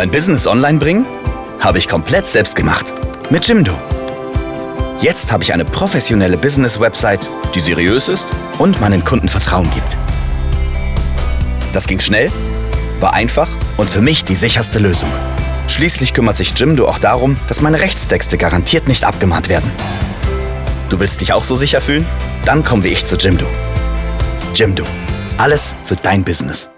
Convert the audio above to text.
Mein Business online bringen? Habe ich komplett selbst gemacht. Mit Jimdo. Jetzt habe ich eine professionelle Business-Website, die seriös ist und meinen Kunden Vertrauen gibt. Das ging schnell, war einfach und für mich die sicherste Lösung. Schließlich kümmert sich Jimdo auch darum, dass meine Rechtstexte garantiert nicht abgemahnt werden. Du willst dich auch so sicher fühlen? Dann komm wie ich zu Jimdo. Jimdo. Alles für dein Business.